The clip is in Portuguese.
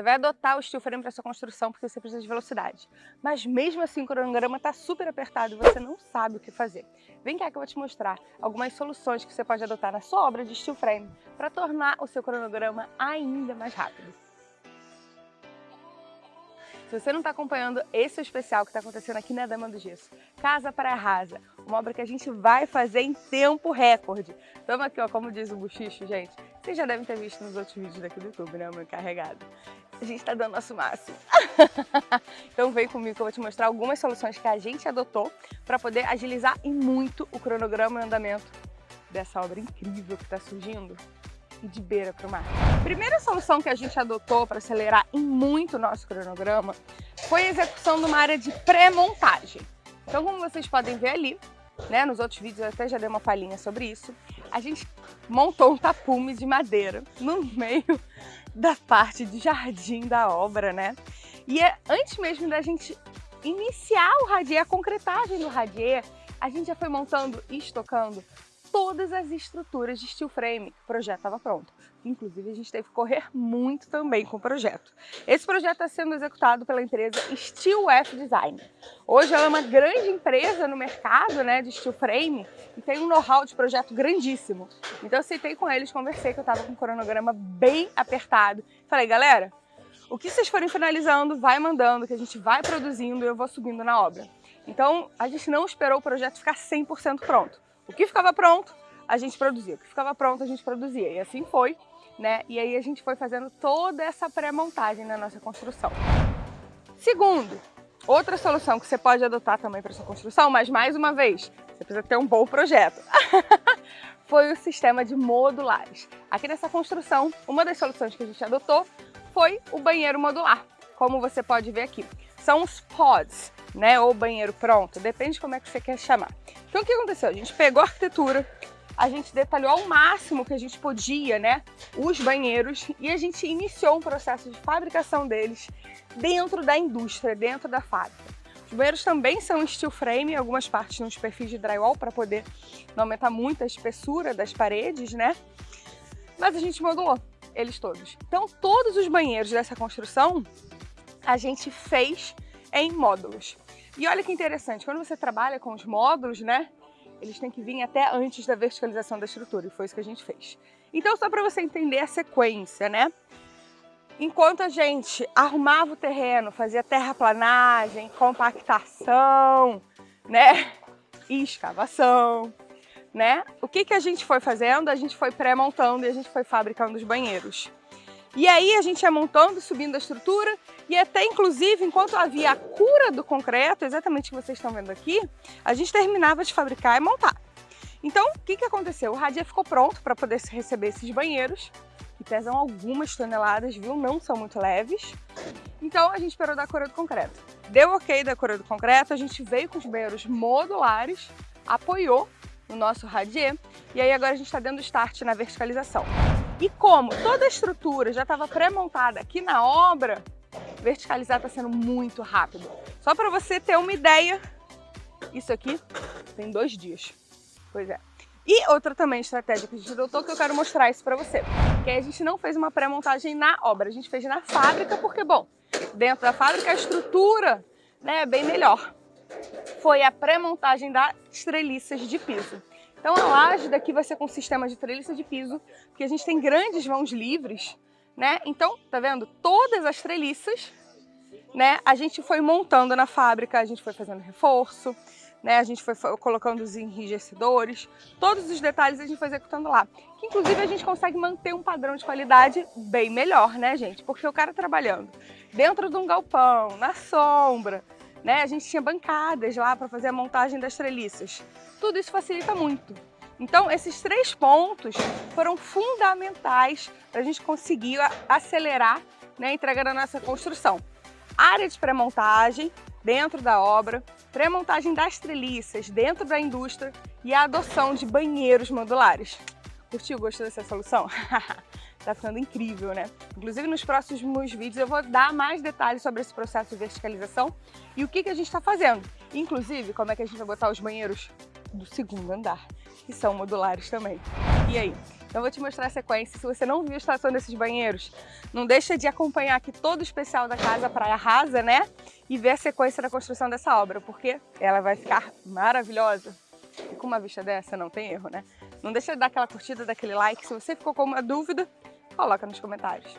Você vai adotar o steel frame para sua construção porque você precisa de velocidade. Mas mesmo assim o cronograma está super apertado e você não sabe o que fazer. Vem cá que eu vou te mostrar algumas soluções que você pode adotar na sua obra de steel frame para tornar o seu cronograma ainda mais rápido. Se você não está acompanhando esse é o especial que está acontecendo aqui na Dama do Gesso, Casa para Rasa, uma obra que a gente vai fazer em tempo recorde. Estamos aqui, ó, como diz o Buchicho, gente. Vocês já devem ter visto nos outros vídeos daqui do YouTube, né, meu carregado. A gente está dando nosso máximo. então vem comigo que eu vou te mostrar algumas soluções que a gente adotou para poder agilizar e muito o cronograma e andamento dessa obra incrível que está surgindo e de beira para o mar. Primeira solução que a gente adotou para acelerar em muito o nosso cronograma foi a execução de uma área de pré-montagem. Então, como vocês podem ver ali, né, nos outros vídeos eu até já dei uma palhinha sobre isso, a gente montou um tapume de madeira no meio da parte de jardim da obra, né? E é, antes mesmo da gente iniciar o radier, a concretagem do radier, a gente já foi montando e estocando todas as estruturas de steel frame. O projeto estava pronto. Inclusive, a gente teve que correr muito também com o projeto. Esse projeto está sendo executado pela empresa Steel F Design. Hoje ela é uma grande empresa no mercado né, de steel frame e tem um know-how de projeto grandíssimo. Então eu aceitei com eles, conversei que eu estava com um cronograma bem apertado. Falei, galera, o que vocês forem finalizando, vai mandando, que a gente vai produzindo e eu vou subindo na obra. Então, a gente não esperou o projeto ficar 100% pronto. O que ficava pronto, a gente produzia. O que ficava pronto, a gente produzia. E assim foi, né? E aí a gente foi fazendo toda essa pré-montagem na nossa construção. Segundo, outra solução que você pode adotar também para sua construção, mas mais uma vez, você precisa ter um bom projeto. foi o sistema de modulares. Aqui nessa construção, uma das soluções que a gente adotou foi o banheiro modular, como você pode ver aqui. São os pods, né, ou banheiro pronto, depende de como é que você quer chamar. Então o que aconteceu? A gente pegou a arquitetura, a gente detalhou ao máximo que a gente podia, né, os banheiros e a gente iniciou um processo de fabricação deles dentro da indústria, dentro da fábrica. Os banheiros também são steel frame, algumas partes nos perfis de drywall para poder não aumentar muito a espessura das paredes, né? Mas a gente modulou eles todos. Então todos os banheiros dessa construção a gente fez em módulos. E olha que interessante, quando você trabalha com os módulos, né, eles têm que vir até antes da verticalização da estrutura, e foi isso que a gente fez. Então, só para você entender a sequência, né? Enquanto a gente arrumava o terreno, fazia terraplanagem, compactação, né, e escavação, né? O que, que a gente foi fazendo? A gente foi pré-montando e a gente foi fabricando os banheiros. E aí a gente ia montando, subindo a estrutura e até inclusive enquanto havia a cura do concreto, exatamente o que vocês estão vendo aqui, a gente terminava de fabricar e montar. Então, o que, que aconteceu? O radier ficou pronto para poder receber esses banheiros, que pesam algumas toneladas, viu? Não são muito leves. Então, a gente esperou da cura do concreto. Deu ok da cura do concreto, a gente veio com os banheiros modulares, apoiou no nosso radier, e aí agora a gente está dando start na verticalização. E como toda a estrutura já estava pré-montada aqui na obra, verticalizar está sendo muito rápido. Só para você ter uma ideia, isso aqui tem dois dias. Pois é. E outra também estratégia que a gente adotou, que eu quero mostrar isso para você. Que a gente não fez uma pré-montagem na obra, a gente fez na fábrica, porque, bom, dentro da fábrica a estrutura né, é bem melhor. Foi a pré-montagem das treliças de piso. Então a laje daqui vai ser com sistema de treliça de piso, porque a gente tem grandes mãos livres, né? Então, tá vendo? Todas as treliças, né? A gente foi montando na fábrica, a gente foi fazendo reforço, né? A gente foi colocando os enrijecedores, todos os detalhes a gente foi executando lá. Que inclusive a gente consegue manter um padrão de qualidade bem melhor, né, gente? Porque o cara trabalhando dentro de um galpão, na sombra, né? A gente tinha bancadas lá para fazer a montagem das treliças. Tudo isso facilita muito. Então, esses três pontos foram fundamentais para a gente conseguir acelerar né, a entrega da nossa construção. Área de pré-montagem dentro da obra, pré-montagem das treliças dentro da indústria e a adoção de banheiros modulares. Curtiu? Gostou dessa solução? Tá ficando incrível, né? Inclusive, nos próximos vídeos eu vou dar mais detalhes sobre esse processo de verticalização e o que, que a gente está fazendo. Inclusive, como é que a gente vai botar os banheiros do segundo andar, que são modulares também. E aí, Eu vou te mostrar a sequência. Se você não viu a instalação desses banheiros, não deixa de acompanhar aqui todo o especial da Casa Praia Rasa, né? E ver a sequência da construção dessa obra, porque ela vai ficar maravilhosa. E com uma vista dessa, não tem erro, né? Não deixa de dar aquela curtida, daquele like. Se você ficou com uma dúvida, coloca nos comentários.